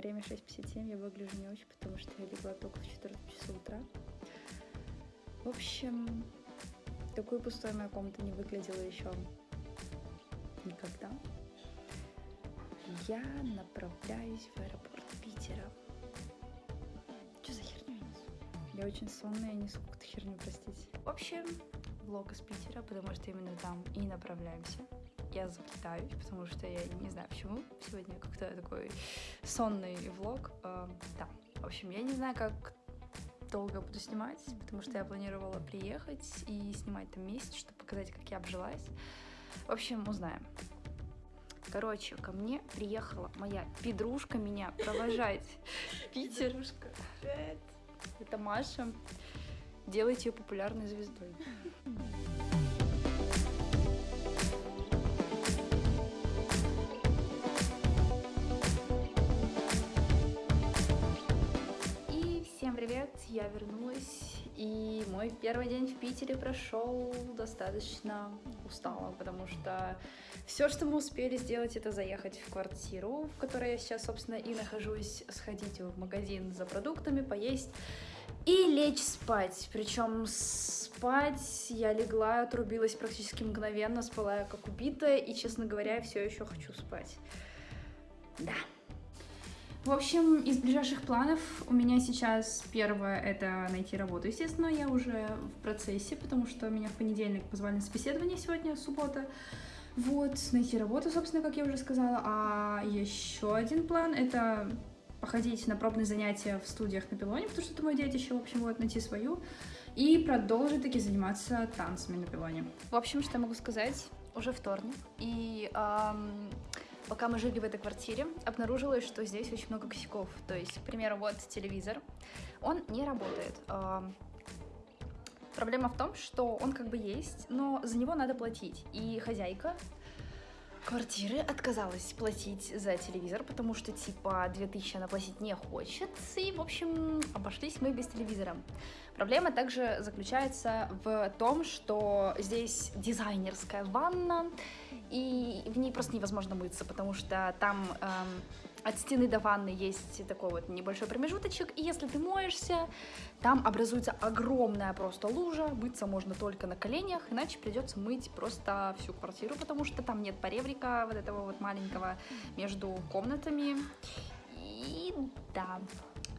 время 6.57, я выгляжу не очень, потому что я легла только в 4 часа утра. В общем, такой пустой моя комната не выглядела еще никогда. Я направляюсь в аэропорт Питера. Что за херню я несу? Я очень сонная, несу какую-то херню, простите. В общем, влог из Питера, потому что именно там и направляемся. Я заплетаюсь, потому что я не знаю почему. Сегодня как-то такой сонный влог. Э, да, в общем, я не знаю, как долго буду снимать, потому что я планировала приехать и снимать там месяц, чтобы показать, как я обжилась. В общем, узнаем. Короче, ко мне приехала моя педрушка меня провожать Питер. Это Маша. Делайте ее популярной звездой. я вернулась, и мой первый день в Питере прошел достаточно устало, потому что все, что мы успели сделать, это заехать в квартиру, в которой я сейчас, собственно, и нахожусь, сходить в магазин за продуктами, поесть и лечь спать. Причем спать я легла, отрубилась практически мгновенно, спала я как убитая, и, честно говоря, все еще хочу спать. Да. В общем, из ближайших планов у меня сейчас первое это найти работу. Естественно, я уже в процессе, потому что меня в понедельник позвали на собеседование сегодня, суббота. Вот, найти работу, собственно, как я уже сказала. А еще один план это походить на пробные занятия в студиях на пилоне, потому что это мое детище, в общем, вот, найти свою, и продолжить таки заниматься танцами на пилоне. В общем, что я могу сказать? Уже вторник, и эм, пока мы жили в этой квартире, обнаружилось, что здесь очень много косяков. То есть, к примеру, вот телевизор, он не работает. Эм, проблема в том, что он как бы есть, но за него надо платить. И хозяйка квартиры отказалась платить за телевизор, потому что, типа, 2000 она платить не хочет, и, в общем, обошлись мы без телевизора. Проблема также заключается в том, что здесь дизайнерская ванна, и в ней просто невозможно мыться, потому что там эм, от стены до ванны есть такой вот небольшой промежуточек, и если ты моешься, там образуется огромная просто лужа, мыться можно только на коленях, иначе придется мыть просто всю квартиру, потому что там нет поребрика вот этого вот маленького между комнатами. И да,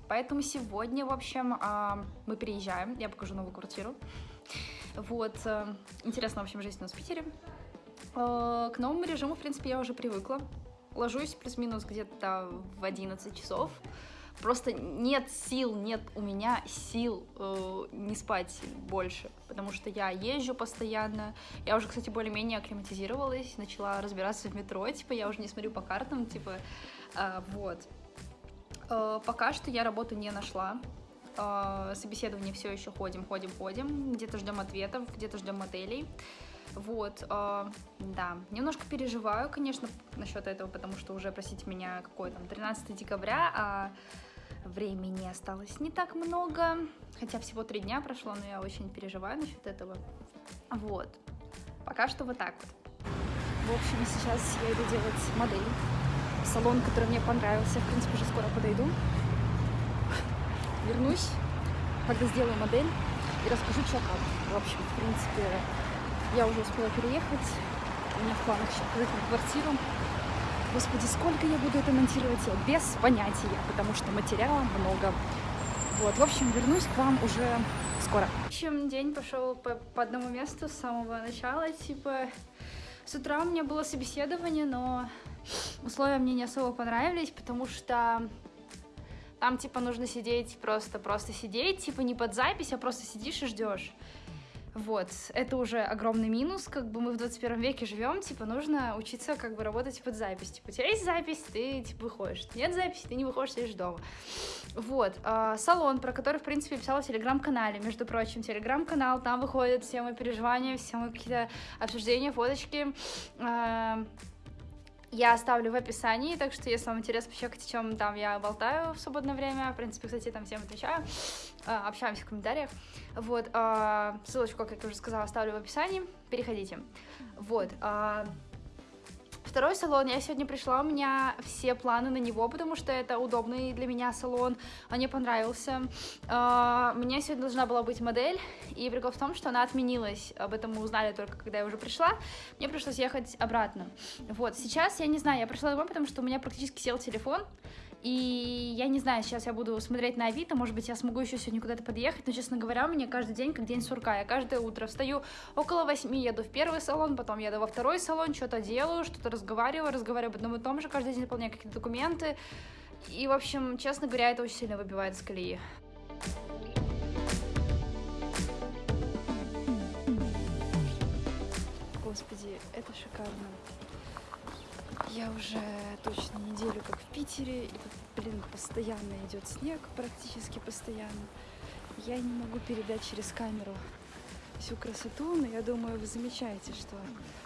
поэтому сегодня, в общем, а, мы переезжаем, я покажу новую квартиру. Вот, э, интересно, в общем, жизнь у нас в Питере. Э, к новому режиму, в принципе, я уже привыкла. Ложусь плюс-минус где-то в 11 часов. Просто нет сил, нет у меня сил э, не спать больше, потому что я езжу постоянно. Я уже, кстати, более-менее акклиматизировалась, начала разбираться в метро, типа я уже не смотрю по картам, типа э, вот. Э, пока что я работу не нашла. Э, собеседование все еще ходим, ходим, ходим. Где-то ждем ответов, где-то ждем моделей. Вот, э, да, немножко переживаю, конечно, насчет этого, потому что уже, простите меня, какой там, 13 декабря, а времени осталось не так много, хотя всего три дня прошло, но я очень переживаю насчет этого. Вот, пока что вот так вот. В общем, сейчас я иду делать модель. Салон, который мне понравился, в принципе, уже скоро подойду. Вернусь, когда сделаю модель и расскажу, что как. В общем, в принципе, я уже успела переехать. У меня в планах еще открыть квартиру. Господи, сколько я буду это монтировать, я без понятия, потому что материала много. Вот, в общем, вернусь к вам уже скоро. В общем, день пошел по, по одному месту с самого начала. Типа, с утра у меня было собеседование, но условия мне не особо понравились, потому что там, типа, нужно сидеть просто, просто сидеть, типа, не под запись, а просто сидишь и ждешь. Вот, это уже огромный минус, как бы мы в 21 веке живем, типа, нужно учиться как бы работать под запись. Типа, у тебя есть запись, ты, типа, выходишь. Нет записи, ты не выходишь, сидишь дома. Вот, э, салон, про который, в принципе, писала в Телеграм-канале, между прочим, Телеграм-канал, там выходят все мои переживания, все мои какие-то обсуждения, фоточки, э, я оставлю в описании, так что если вам интересно пощекать, о чем там я болтаю в свободное время, в принципе, кстати, там всем отвечаю, а, общаемся в комментариях, вот, а, ссылочку, как я уже сказала, оставлю в описании, переходите, вот, а, Второй салон, я сегодня пришла, у меня все планы на него, потому что это удобный для меня салон, он мне понравился. У меня сегодня должна была быть модель, и прикол в том, что она отменилась, об этом мы узнали только когда я уже пришла, мне пришлось ехать обратно. Вот, сейчас я не знаю, я пришла домой, потому что у меня практически сел телефон, и я не знаю, сейчас я буду смотреть на Авито, может быть, я смогу еще сегодня куда-то подъехать, но, честно говоря, у меня каждый день как день сурка. Я каждое утро встаю около восьми, еду в первый салон, потом еду во второй салон, что-то делаю, что-то разговариваю, разговариваю об одном и том же, каждый день заполняю какие-то документы. И, в общем, честно говоря, это очень сильно выбивает с колеи. Господи, это шикарно. Я уже точно неделю как в Питере, и блин, постоянно идет снег, практически постоянно. Я не могу передать через камеру всю красоту, но я думаю, вы замечаете, что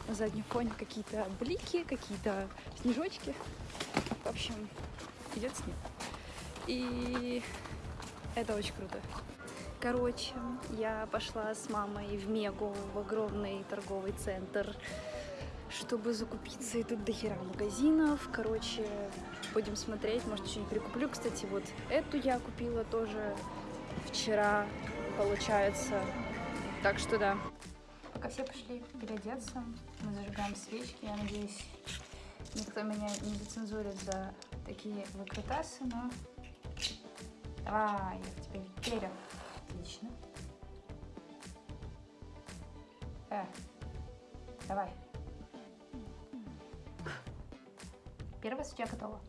на заднем фоне какие-то блики, какие-то снежочки. В общем, идет снег. И это очень круто. Короче, я пошла с мамой в Мегу, в огромный торговый центр чтобы закупиться. И тут дохера магазинов. Короче, будем смотреть. Может, что-нибудь прикуплю. Кстати, вот эту я купила тоже вчера, получается. Так что да. Пока все пошли переодеться, мы зажигаем свечки. Я надеюсь, никто меня не зацензурит за такие выкрутасы, но... Давай, я в тебя верю. Отлично. Э, давай. Первая свеча готова.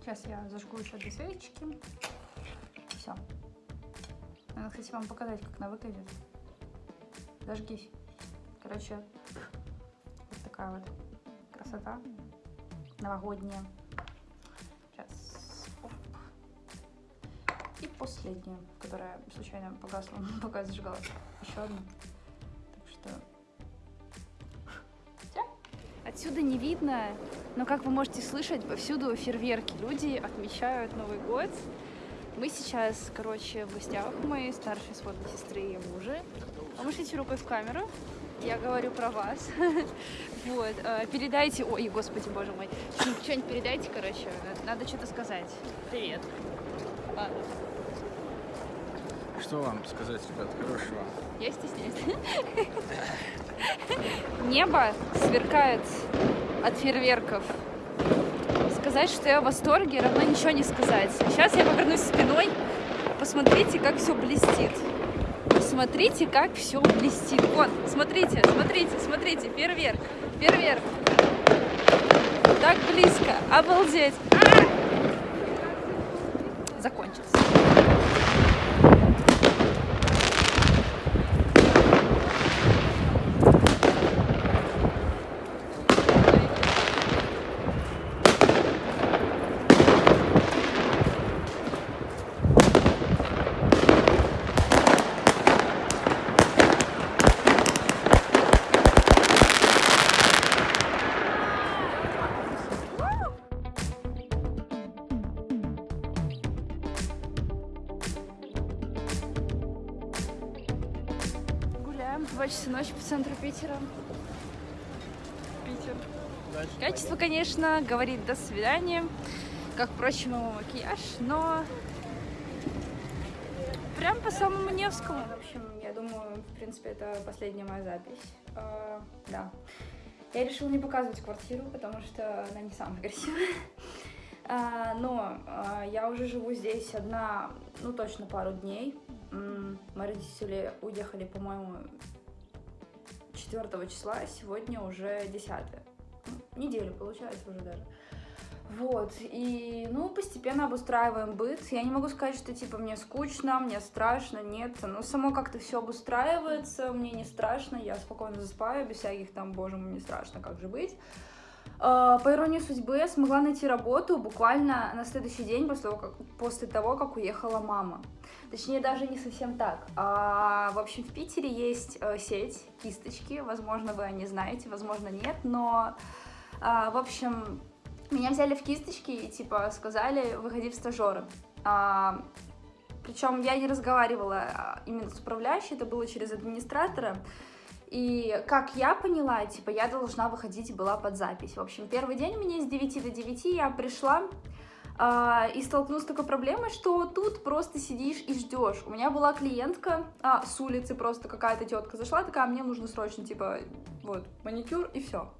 Сейчас я зажгу еще две свечки. Все. Надо, кстати, вам показать, как она выглядит. Зажгись. Короче, вот такая вот красота новогодняя. Сейчас. Оп. И последняя, которая случайно погасла, пока я зажигала. Еще одну. Отсюда не видно, но как вы можете слышать, повсюду фейерверки. Люди отмечают Новый год. Мы сейчас, короче, в гостях у моей старшей сводной сестры и мужа. Помашите рукой в камеру. Я говорю про вас. Вот. Э, передайте... Ой, господи, боже мой. Что-нибудь передайте, короче. Надо что-то сказать. Привет. Ладно. Что вам сказать, ребят, хорошего? Я стесняюсь. Небо сверкает от фейерверков. Сказать, что я в восторге, равно ничего не сказать. Сейчас я повернусь спиной. Посмотрите, как все блестит. Посмотрите, как все блестит. Вот, смотрите, смотрите, смотрите, фейерверк, фейерверк. Так близко, обалдеть. А -а -а! Закончился. Часа ночи по центру Питера. Питер. Дальше Качество, пойдем. конечно, говорит до свидания, как, впрочем, его макияж, но прям по самому Невскому. В общем, я думаю, в принципе, это последняя моя запись. Uh, да. Я решила не показывать квартиру, потому что она не самая красивая. Uh, но uh, я уже живу здесь одна, ну, точно пару дней. Мои родители уехали, по-моему, 4 числа, а сегодня уже 10 ну, неделю получается уже даже. Вот, и, ну, постепенно обустраиваем быт. Я не могу сказать, что, типа, мне скучно, мне страшно, нет. Но само как-то все обустраивается, мне не страшно, я спокойно засыпаю, без всяких там, боже мой, не страшно, как же быть. А, по иронии судьбы, смогла найти работу буквально на следующий день после того, как, после того, как уехала мама. Точнее, даже не совсем так. А, в общем, в Питере есть а, сеть кисточки. Возможно, вы они знаете, возможно, нет. Но, а, в общем, меня взяли в кисточки и, типа, сказали, выходи в стажеры. А, причем я не разговаривала а, именно с управляющей, это было через администратора. И как я поняла, типа, я должна выходить была под запись. В общем, первый день у меня с 9 до 9 я пришла, а, и столкнулась с такой проблемой, что тут просто сидишь и ждешь. У меня была клиентка а, с улицы, просто какая-то тетка зашла, такая, мне нужно срочно, типа, вот, маникюр и все.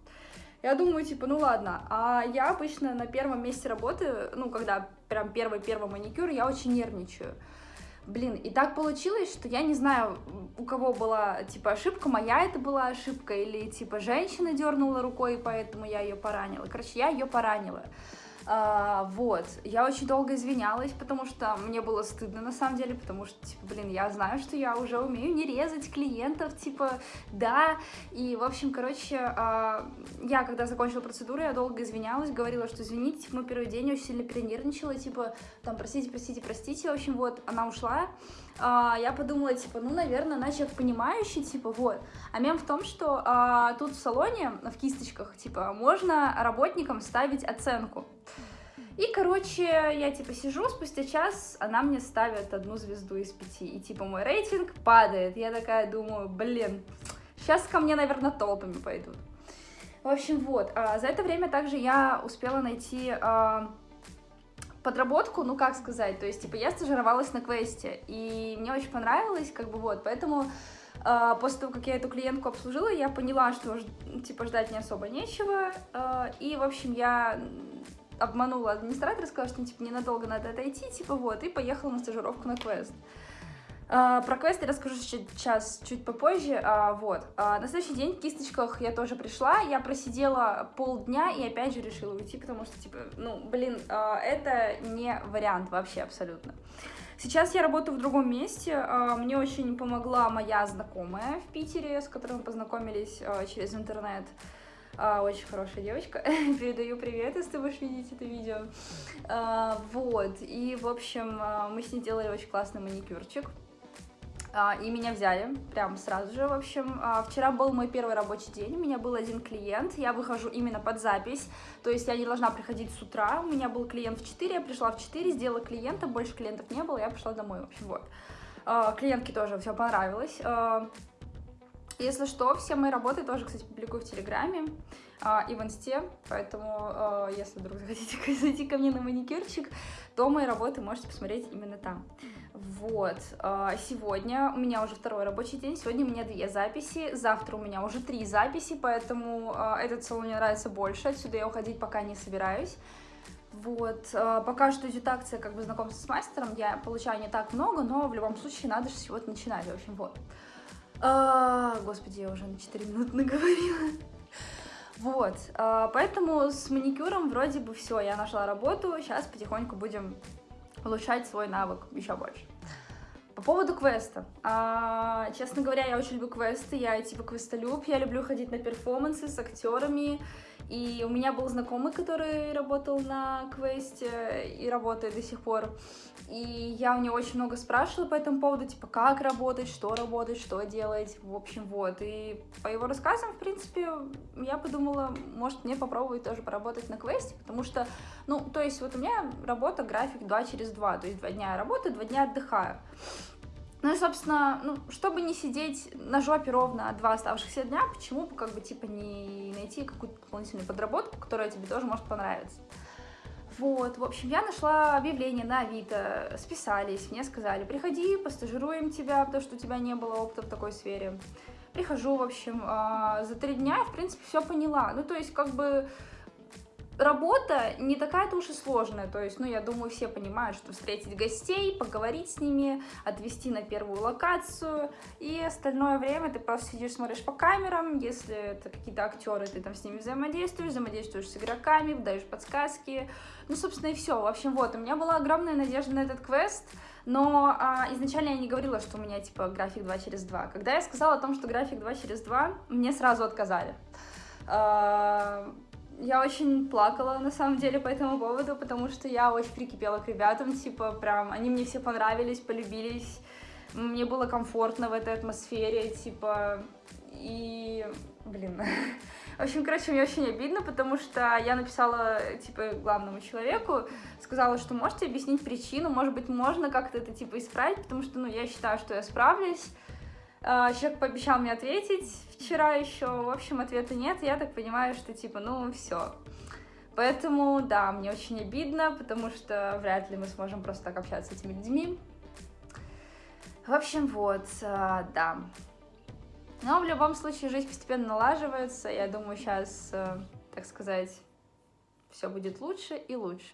Я думаю, типа, ну ладно. А я обычно на первом месте работы, ну, когда прям первый-первый маникюр, я очень нервничаю. Блин, и так получилось, что я не знаю, у кого была, типа, ошибка, моя это была ошибка, или, типа, женщина дернула рукой, и поэтому я ее поранила. Короче, я ее поранила. А, вот, я очень долго извинялась, потому что мне было стыдно на самом деле, потому что, типа, блин, я знаю, что я уже умею не резать клиентов, типа, да, и, в общем, короче, а, я, когда закончила процедуру, я долго извинялась, говорила, что извините, типа, мы первый день очень сильно перенервничала, типа, там, простите, простите, простите, в общем, вот, она ушла, а, я подумала, типа, ну, наверное, человек понимающий, типа, вот. А мем в том, что а, тут в салоне, в кисточках, типа, можно работникам ставить оценку. И, короче, я, типа, сижу, спустя час она мне ставит одну звезду из пяти, и, типа, мой рейтинг падает. Я такая думаю, блин, сейчас ко мне, наверное, толпами пойдут. В общем, вот, а, за это время также я успела найти... А, подработку, ну как сказать, то есть, типа, я стажировалась на квесте, и мне очень понравилось, как бы вот, поэтому э, после того, как я эту клиентку обслужила, я поняла, что, типа, ждать не особо нечего, э, и, в общем, я обманула администратора, сказала, что, типа, ненадолго надо отойти, типа, вот, и поехала на стажировку на квест. Uh, про квест я расскажу сейчас чуть попозже. Uh, вот. Uh, на следующий день в кисточках я тоже пришла. Я просидела полдня и опять же решила уйти, потому что, типа, ну, блин, это не вариант вообще абсолютно. Сейчас я работаю в другом месте. Мне очень помогла моя знакомая в Питере, с которой мы познакомились через интернет. Очень хорошая девочка. Передаю привет, если ты будешь видеть это видео. Вот. И, в общем, мы с ней делали очень классный маникюрчик. А, и меня взяли прям сразу же, в общем. А, вчера был мой первый рабочий день, у меня был один клиент, я выхожу именно под запись, то есть я не должна приходить с утра, у меня был клиент в 4, я пришла в 4, сделала клиента, больше клиентов не было, я пошла домой, в общем, вот. А, клиентке тоже все понравилось. Если что, все мои работы тоже, кстати, публикую в Телеграме и в Инсте, поэтому если вдруг захотите зайти ко мне на маникюрчик, то мои работы можете посмотреть именно там. Вот, а, сегодня у меня уже второй рабочий день, сегодня у меня две записи, завтра у меня уже три записи, поэтому а, этот салон мне нравится больше, отсюда я уходить пока не собираюсь. Вот, а, пока что идет акция как бы знакомства с мастером, я получаю не так много, но в любом случае надо же с чего-то начинать, в общем, вот. А, господи, я уже на 4 минуты наговорила. Вот, поэтому с маникюром вроде бы все, я нашла работу, сейчас потихоньку будем улучшать свой навык еще больше. По поводу квеста. А, честно говоря, я очень люблю квесты, я типа квестолюб, я люблю ходить на перформансы с актерами, и у меня был знакомый, который работал на квесте и работает до сих пор. И я у него очень много спрашивала по этому поводу, типа, как работать, что работать, что делать, в общем, вот. И по его рассказам, в принципе, я подумала, может, мне попробовать тоже поработать на квесте, потому что, ну, то есть вот у меня работа, график 2 через 2, то есть 2 дня я работаю, 2 дня отдыхаю. Ну и, собственно, ну, чтобы не сидеть на жопе ровно два оставшихся дня, почему бы, как бы, типа, не найти какую-то дополнительную подработку, которая тебе тоже может понравиться. Вот, в общем, я нашла объявление на Авито, списались, мне сказали, приходи, постажируем тебя, потому что у тебя не было опыта в такой сфере. Прихожу, в общем, а, за три дня, в принципе, все поняла. Ну, то есть, как бы, работа не такая-то уж и сложная, то есть, ну, я думаю, все понимают, что встретить гостей, поговорить с ними, отвезти на первую локацию, и остальное время ты просто сидишь, смотришь по камерам, если это какие-то актеры, ты там с ними взаимодействуешь, взаимодействуешь с игроками, даешь подсказки, ну, собственно, и все. В общем, вот, у меня была огромная надежда на этот квест, но а, изначально я не говорила, что у меня, типа, график 2 через 2. Когда я сказала о том, что график 2 через 2, мне сразу отказали. Я очень плакала, на самом деле, по этому поводу, потому что я очень прикипела к ребятам, типа, прям, они мне все понравились, полюбились, мне было комфортно в этой атмосфере, типа, и, блин, в общем, короче, мне очень обидно, потому что я написала, типа, главному человеку, сказала, что можете объяснить причину, может быть, можно как-то это, типа, исправить, потому что, ну, я считаю, что я справлюсь, человек пообещал мне ответить вчера еще, в общем, ответа нет, я так понимаю, что типа, ну, все. Поэтому, да, мне очень обидно, потому что вряд ли мы сможем просто так общаться с этими людьми. В общем, вот, а, да. Но в любом случае жизнь постепенно налаживается. Я думаю, сейчас, так сказать, все будет лучше и лучше.